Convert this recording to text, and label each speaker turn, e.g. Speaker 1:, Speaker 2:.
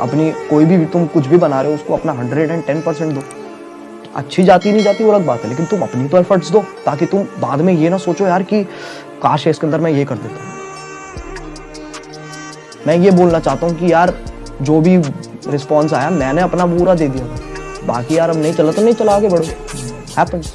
Speaker 1: अपनी कोई भी, तुम कुछ भी बना रहे हो, उसको अपना हंड्रेड एंड टेन परसेंट दो। अच्छी जाती, नहीं जाती, वो अलग बात है, लेकिन तुम अपनी तो एफर्ट्स दो, ताकि तुम बाद में ये ना सोचो यार कि, काश है इसके अंदर मैं ये कर देता। हूँ मैं ये बोलना चाहता हूँ कि यार, जो भी रिस्पॉन्स आया, मैंने अपना पूरा दे दिया। बाकी यार, अब नहीं चला तो नहीं चला आगे बढ़ो। हैपन्स